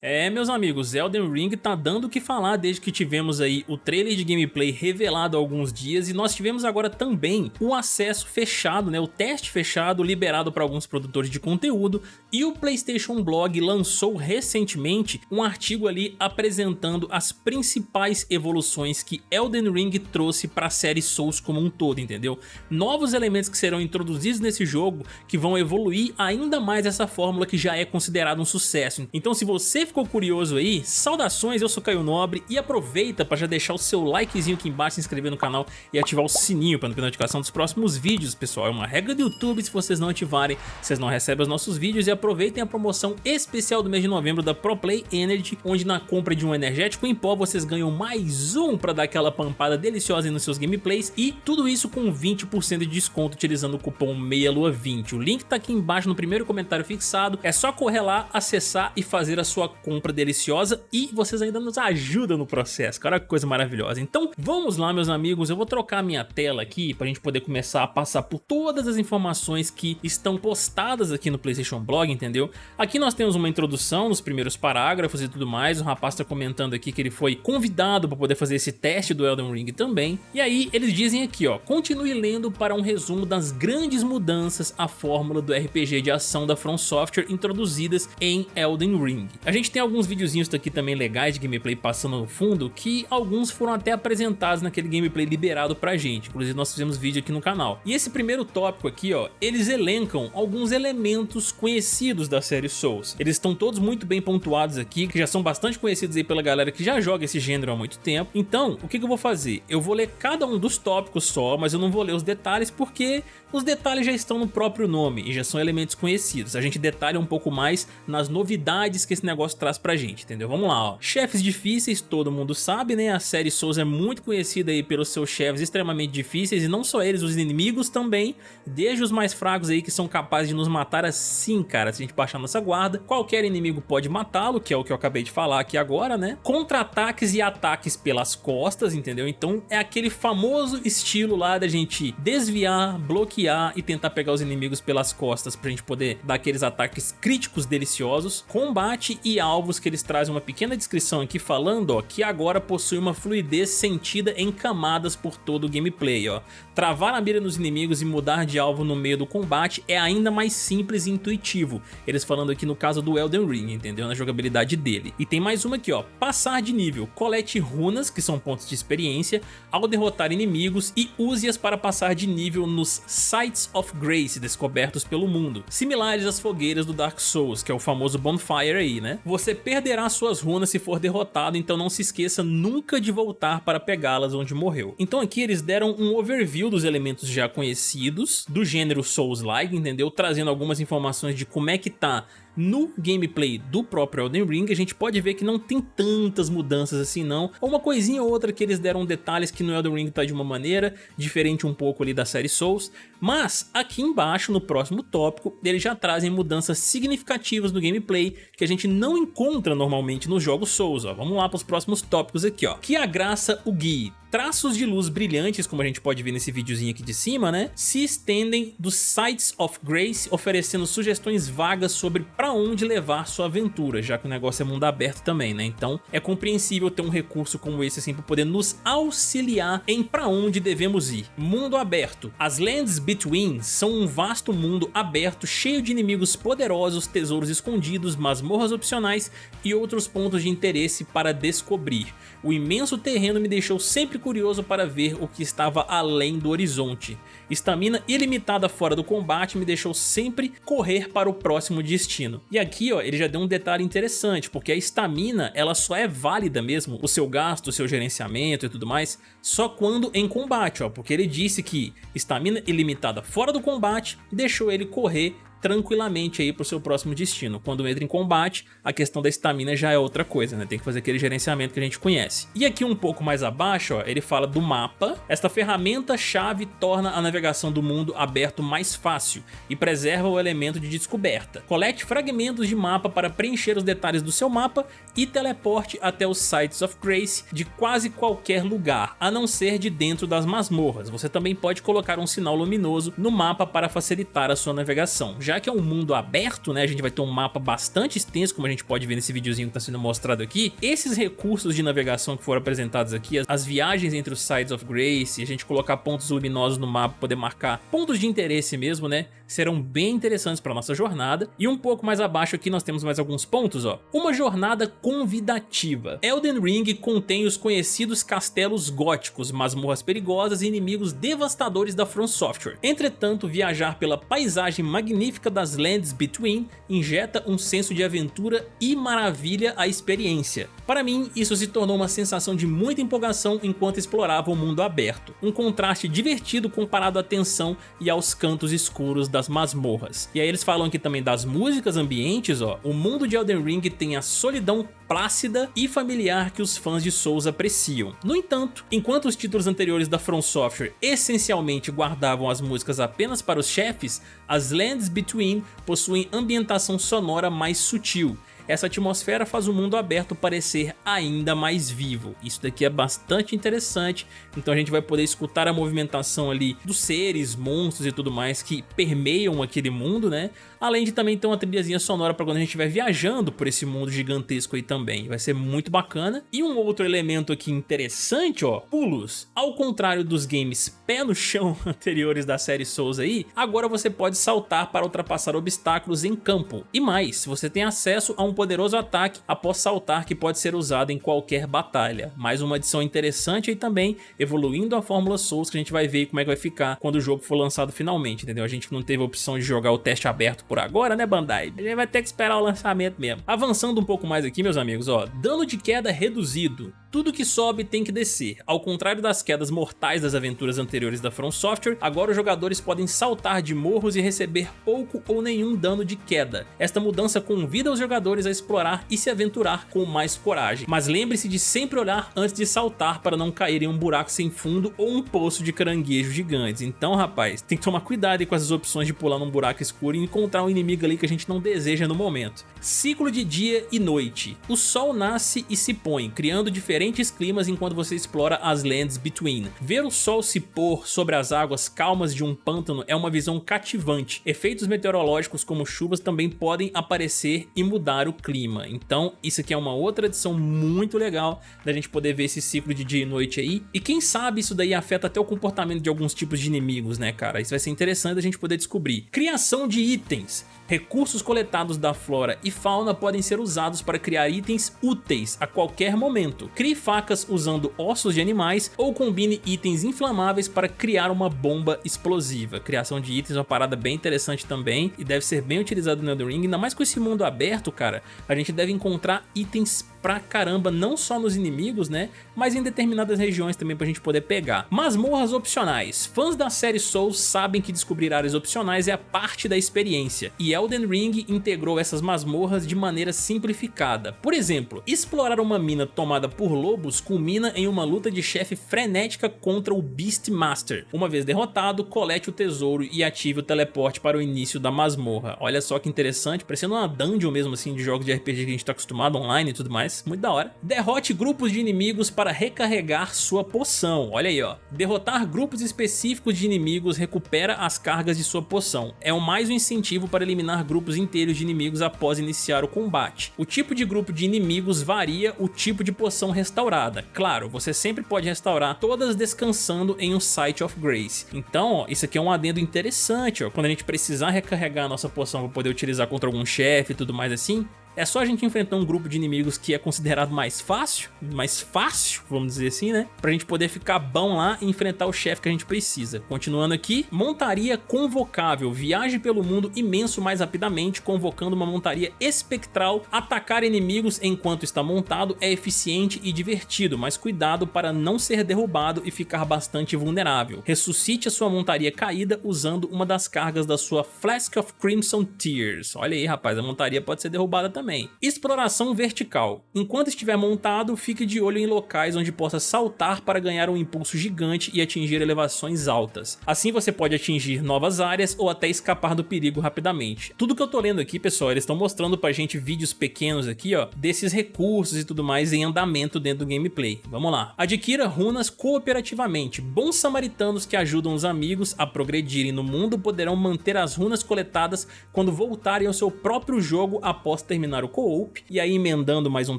É, meus amigos, Elden Ring tá dando o que falar desde que tivemos aí o trailer de gameplay revelado há alguns dias e nós tivemos agora também o acesso fechado, né, o teste fechado liberado para alguns produtores de conteúdo e o PlayStation Blog lançou recentemente um artigo ali apresentando as principais evoluções que Elden Ring trouxe para a série Souls como um todo, entendeu? Novos elementos que serão introduzidos nesse jogo que vão evoluir ainda mais essa fórmula que já é considerada um sucesso. Então se você ficou curioso aí, saudações, eu sou Caio Nobre e aproveita para já deixar o seu likezinho aqui embaixo, se inscrever no canal e ativar o sininho para não ter notificação dos próximos vídeos, pessoal. É uma regra do YouTube, se vocês não ativarem, vocês não recebem os nossos vídeos e aproveitem a promoção especial do mês de novembro da ProPlay Energy, onde na compra de um energético em pó vocês ganham mais um para dar aquela pampada deliciosa nos seus gameplays e tudo isso com 20% de desconto utilizando o cupom MEIALUA20. O link tá aqui embaixo no primeiro comentário fixado, é só correr lá, acessar e fazer a sua compra deliciosa e vocês ainda nos ajudam no processo, cara, que coisa maravilhosa. Então vamos lá meus amigos, eu vou trocar minha tela aqui para a gente poder começar a passar por todas as informações que estão postadas aqui no Playstation Blog, entendeu? Aqui nós temos uma introdução nos primeiros parágrafos e tudo mais, o rapaz está comentando aqui que ele foi convidado para poder fazer esse teste do Elden Ring também, e aí eles dizem aqui ó, continue lendo para um resumo das grandes mudanças à fórmula do RPG de ação da From Software introduzidas em Elden Ring. A gente gente tem alguns videozinhos aqui também legais de gameplay passando no fundo, que alguns foram até apresentados naquele gameplay liberado pra gente, inclusive nós fizemos vídeo aqui no canal. E esse primeiro tópico aqui, ó, eles elencam alguns elementos conhecidos da série Souls. Eles estão todos muito bem pontuados aqui, que já são bastante conhecidos aí pela galera que já joga esse gênero há muito tempo. Então, o que, que eu vou fazer? Eu vou ler cada um dos tópicos só, mas eu não vou ler os detalhes porque os detalhes já estão no próprio nome e já são elementos conhecidos. A gente detalha um pouco mais nas novidades que esse negócio traz pra gente, entendeu? Vamos lá, ó. Chefes difíceis, todo mundo sabe, né? A série Souls é muito conhecida aí pelos seus chefes extremamente difíceis e não só eles, os inimigos também, desde os mais fracos aí que são capazes de nos matar assim, cara, se a gente baixar nossa guarda. Qualquer inimigo pode matá-lo, que é o que eu acabei de falar aqui agora, né? Contra-ataques e ataques pelas costas, entendeu? Então é aquele famoso estilo lá da gente desviar, bloquear e tentar pegar os inimigos pelas costas pra gente poder dar aqueles ataques críticos deliciosos. Combate e alvos que eles trazem uma pequena descrição aqui falando ó, que agora possui uma fluidez sentida em camadas por todo o gameplay. Ó. Travar a mira nos inimigos e mudar de alvo no meio do combate é ainda mais simples e intuitivo. Eles falando aqui no caso do Elden Ring, entendeu? Na jogabilidade dele. E tem mais uma aqui, ó. Passar de nível. Colete runas, que são pontos de experiência, ao derrotar inimigos e use-as para passar de nível nos Sites of Grace descobertos pelo mundo. Similares às fogueiras do Dark Souls, que é o famoso Bonfire aí, né? Você perderá suas runas se for derrotado, então não se esqueça nunca de voltar para pegá-las onde morreu. Então aqui eles deram um overview dos elementos já conhecidos, do gênero Souls-like, entendeu? Trazendo algumas informações de como é que tá no gameplay do próprio Elden Ring, a gente pode ver que não tem tantas mudanças assim não, ou uma coisinha ou outra que eles deram detalhes que no Elden Ring tá de uma maneira, diferente um pouco ali da série Souls, mas aqui embaixo no próximo tópico, eles já trazem mudanças significativas no gameplay que a gente não encontra normalmente nos jogos Souls, ó. vamos lá para os próximos tópicos aqui, ó. que graça o guie, traços de luz brilhantes, como a gente pode ver nesse videozinho aqui de cima, né, se estendem dos Sites of Grace, oferecendo sugestões vagas sobre para onde levar sua aventura, já que o negócio é mundo aberto também, né, então é compreensível ter um recurso como esse assim para poder nos auxiliar em para onde devemos ir. Mundo aberto. As Lands Between são um vasto mundo aberto cheio de inimigos poderosos, tesouros escondidos, masmorras opcionais e outros pontos de interesse para descobrir. O imenso terreno me deixou sempre curioso para ver o que estava além do horizonte. Estamina ilimitada fora do combate me deixou sempre correr para o próximo destino. E aqui ó, ele já deu um detalhe interessante, porque a estamina ela só é válida mesmo, o seu gasto, o seu gerenciamento e tudo mais, só quando em combate, ó, porque ele disse que estamina ilimitada fora do combate deixou ele correr tranquilamente aí pro seu próximo destino. Quando entra em combate, a questão da estamina já é outra coisa, né? Tem que fazer aquele gerenciamento que a gente conhece. E aqui um pouco mais abaixo, ó, ele fala do mapa. Esta ferramenta-chave torna a navegação do mundo aberto mais fácil e preserva o elemento de descoberta. Colete fragmentos de mapa para preencher os detalhes do seu mapa e teleporte até os Sites of Grace de quase qualquer lugar, a não ser de dentro das masmorras. Você também pode colocar um sinal luminoso no mapa para facilitar a sua navegação já que é um mundo aberto, né, a gente vai ter um mapa bastante extenso, como a gente pode ver nesse videozinho que está sendo mostrado aqui, esses recursos de navegação que foram apresentados aqui, as viagens entre os Sides of Grace, a gente colocar pontos luminosos no mapa, poder marcar pontos de interesse mesmo, né, serão bem interessantes para nossa jornada. E um pouco mais abaixo aqui nós temos mais alguns pontos, ó. Uma jornada convidativa. Elden Ring contém os conhecidos castelos góticos, masmorras perigosas e inimigos devastadores da From Software. Entretanto, viajar pela paisagem magnífica das Lands Between injeta um senso de aventura e maravilha à experiência. Para mim, isso se tornou uma sensação de muita empolgação enquanto explorava o mundo aberto. Um contraste divertido comparado à tensão e aos cantos escuros das masmorras. E aí eles falam aqui também das músicas ambientes, ó. O mundo de Elden Ring tem a solidão plácida e familiar que os fãs de Souls apreciam. No entanto, enquanto os títulos anteriores da From Software essencialmente guardavam as músicas apenas para os chefes, as Lands Between possuem ambientação sonora mais sutil, essa atmosfera faz o mundo aberto parecer ainda mais vivo. Isso daqui é bastante interessante, então a gente vai poder escutar a movimentação ali dos seres, monstros e tudo mais que permeiam aquele mundo, né? Além de também ter uma trilhazinha sonora para quando a gente estiver viajando por esse mundo gigantesco aí também. Vai ser muito bacana. E um outro elemento aqui interessante, ó, pulos. Ao contrário dos games pé no chão anteriores da série Souls aí, agora você pode saltar para ultrapassar obstáculos em campo. E mais, você tem acesso a um poderoso ataque após saltar que pode ser usado em qualquer batalha. Mais uma adição interessante e também evoluindo a fórmula Souls que a gente vai ver como é que vai ficar quando o jogo for lançado finalmente, entendeu? A gente não teve a opção de jogar o teste aberto por agora, né Bandai? A gente vai ter que esperar o lançamento mesmo. Avançando um pouco mais aqui, meus amigos, ó, dano de queda reduzido. Tudo que sobe tem que descer. Ao contrário das quedas mortais das aventuras anteriores da From Software, agora os jogadores podem saltar de morros e receber pouco ou nenhum dano de queda. Esta mudança convida os jogadores a explorar e se aventurar com mais coragem. Mas lembre-se de sempre olhar antes de saltar para não cair em um buraco sem fundo ou um poço de caranguejos gigantes. Então, rapaz, tem que tomar cuidado com essas opções de pular num buraco escuro e encontrar um inimigo ali que a gente não deseja no momento. Ciclo de dia e noite. O sol nasce e se põe, criando diferentes climas enquanto você explora as Lands Between. Ver o sol se pôr sobre as águas calmas de um pântano é uma visão cativante. Efeitos meteorológicos como chuvas também podem aparecer e mudar o clima. Então isso aqui é uma outra adição muito legal da gente poder ver esse ciclo de dia e noite aí. E quem sabe isso daí afeta até o comportamento de alguns tipos de inimigos, né cara? Isso vai ser interessante a gente poder descobrir. Criação de itens. Recursos coletados da flora e fauna podem ser usados para criar itens úteis a qualquer momento. Crie facas usando ossos de animais ou combine itens inflamáveis para criar uma bomba explosiva. Criação de itens é uma parada bem interessante também e deve ser bem utilizado no Elden Ring, ainda mais com esse mundo aberto, cara. A gente deve encontrar itens pra caramba, não só nos inimigos, né? Mas em determinadas regiões também pra gente poder pegar. Masmorras opcionais. Fãs da série Souls sabem que descobrir áreas opcionais é a parte da experiência, e Elden Ring integrou essas masmorras de maneira simplificada. Por exemplo, explorar uma mina tomada por lobos culmina em uma luta de chefe frenética contra o Beastmaster. Uma vez derrotado, colete o tesouro e ative o teleporte para o início da masmorra. Olha só que interessante, parecendo uma dungeon mesmo assim de jogos de RPG que a gente tá acostumado online e tudo mais muito da hora. Derrote grupos de inimigos para recarregar sua poção, olha aí ó. Derrotar grupos específicos de inimigos recupera as cargas de sua poção. É o mais um incentivo para eliminar grupos inteiros de inimigos após iniciar o combate. O tipo de grupo de inimigos varia o tipo de poção restaurada. Claro, você sempre pode restaurar todas descansando em um Site of Grace. Então, ó, isso aqui é um adendo interessante, ó. Quando a gente precisar recarregar a nossa poção para poder utilizar contra algum chefe e tudo mais assim, é só a gente enfrentar um grupo de inimigos que é considerado mais fácil, mais fácil, vamos dizer assim, né? Pra gente poder ficar bom lá e enfrentar o chefe que a gente precisa. Continuando aqui, montaria convocável. Viaje pelo mundo imenso mais rapidamente, convocando uma montaria espectral. Atacar inimigos enquanto está montado é eficiente e divertido, mas cuidado para não ser derrubado e ficar bastante vulnerável. Ressuscite a sua montaria caída usando uma das cargas da sua Flask of Crimson Tears. Olha aí, rapaz, a montaria pode ser derrubada também também. Exploração vertical. Enquanto estiver montado, fique de olho em locais onde possa saltar para ganhar um impulso gigante e atingir elevações altas. Assim você pode atingir novas áreas ou até escapar do perigo rapidamente. Tudo que eu tô lendo aqui, pessoal, eles estão mostrando pra gente vídeos pequenos aqui, ó, desses recursos e tudo mais em andamento dentro do gameplay. Vamos lá. Adquira runas cooperativamente. Bons samaritanos que ajudam os amigos a progredirem no mundo poderão manter as runas coletadas quando voltarem ao seu próprio jogo após terminar o co-op. E aí emendando mais um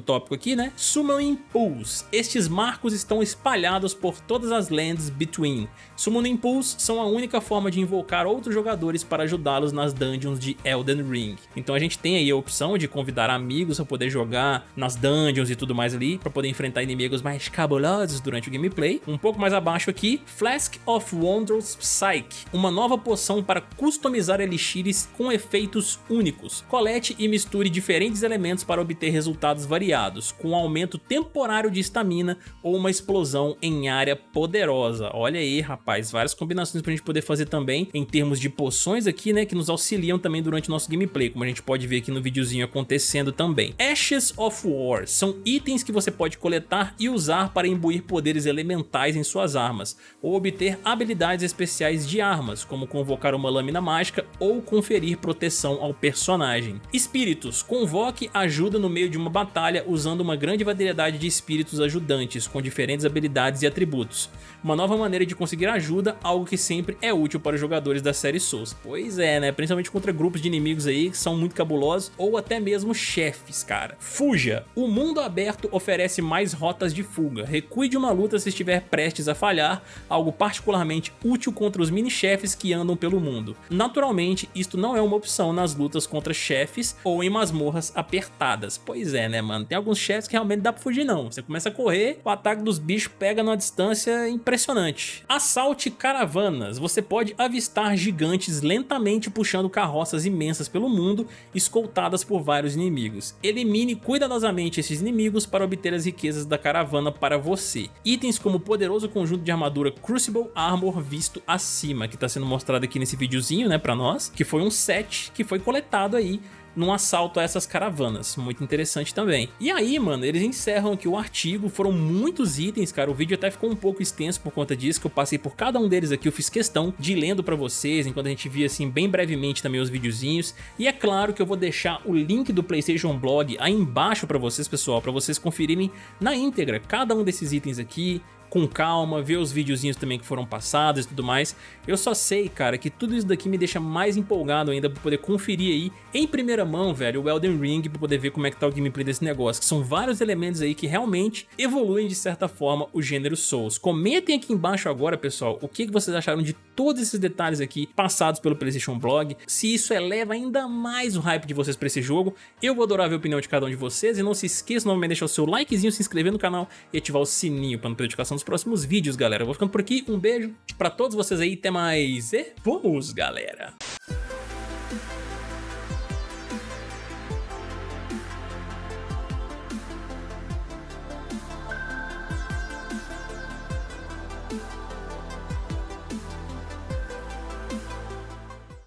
tópico aqui, né? Summon Pools. Estes marcos estão espalhados por todas as lands between. Summoning Pools são a única forma de invocar outros jogadores para ajudá-los nas dungeons de Elden Ring. Então a gente tem aí a opção de convidar amigos para poder jogar nas dungeons e tudo mais ali, para poder enfrentar inimigos mais cabulosos durante o gameplay. Um pouco mais abaixo aqui, Flask of Wondrous Psyche, uma nova poção para customizar elixires com efeitos únicos. Colete e misture diferentes elementos para obter resultados variados, com um aumento temporário de estamina ou uma explosão em área poderosa. Olha aí, rapaz, várias combinações pra gente poder fazer também em termos de poções aqui, né, que nos auxiliam também durante o nosso gameplay, como a gente pode ver aqui no videozinho acontecendo também. Ashes of War são itens que você pode coletar e usar para imbuir poderes elementais em suas armas, ou obter habilidades especiais de armas, como convocar uma lâmina mágica ou conferir proteção ao personagem. Espíritos, convoque ajuda no meio de uma batalha usando uma grande variedade de espíritos ajudantes com diferentes habilidades e atributos. Uma nova maneira de conseguir ajuda, algo que sempre é útil para os jogadores da série Souls. Pois é, né? Principalmente contra grupos de inimigos aí que são muito cabulosos ou até mesmo chefes, cara. Fuja! O mundo aberto oferece mais rotas de fuga. Recue de uma luta se estiver prestes a falhar, algo particularmente útil contra os mini-chefes que andam pelo mundo. Naturalmente, isto não é uma opção nas lutas contra chefes ou em masmorras apertadas. Pois é, né, mano? Tem alguns chefes que realmente dá pra fugir não. Você começa a correr, o ataque dos bichos pega numa distância impressionante. Assalte caravanas. Você pode avistar gigantes lentamente puxando carroças imensas pelo mundo, escoltadas por vários inimigos. Elimine cuidadosamente esses inimigos para obter as riquezas da caravana para você. Itens como o poderoso conjunto de armadura Crucible Armor visto acima, que está sendo mostrado aqui nesse videozinho, né, para nós, que foi um set que foi coletado aí num assalto a essas caravanas, muito interessante também. E aí, mano, eles encerram aqui o artigo, foram muitos itens, cara, o vídeo até ficou um pouco extenso por conta disso, que eu passei por cada um deles aqui, eu fiz questão de lendo pra vocês, enquanto a gente via assim bem brevemente também os videozinhos, e é claro que eu vou deixar o link do Playstation Blog aí embaixo pra vocês, pessoal, pra vocês conferirem na íntegra cada um desses itens aqui, com calma, ver os videozinhos também que foram passados e tudo mais. Eu só sei, cara, que tudo isso daqui me deixa mais empolgado ainda pra poder conferir aí em primeira mão, velho, o Elden Ring pra poder ver como é que tá o gameplay desse negócio, que são vários elementos aí que realmente evoluem de certa forma o gênero Souls. Comentem aqui embaixo agora, pessoal, o que vocês acharam de todos esses detalhes aqui passados pelo PlayStation Blog, se isso eleva ainda mais o hype de vocês pra esse jogo, eu vou adorar ver a opinião de cada um de vocês e não se esqueça novamente de deixar o seu likezinho, se inscrever no canal e ativar o sininho para não perder notificação nos próximos vídeos, galera. Eu vou ficando por aqui, um beijo pra todos vocês aí, até mais e vamos, galera!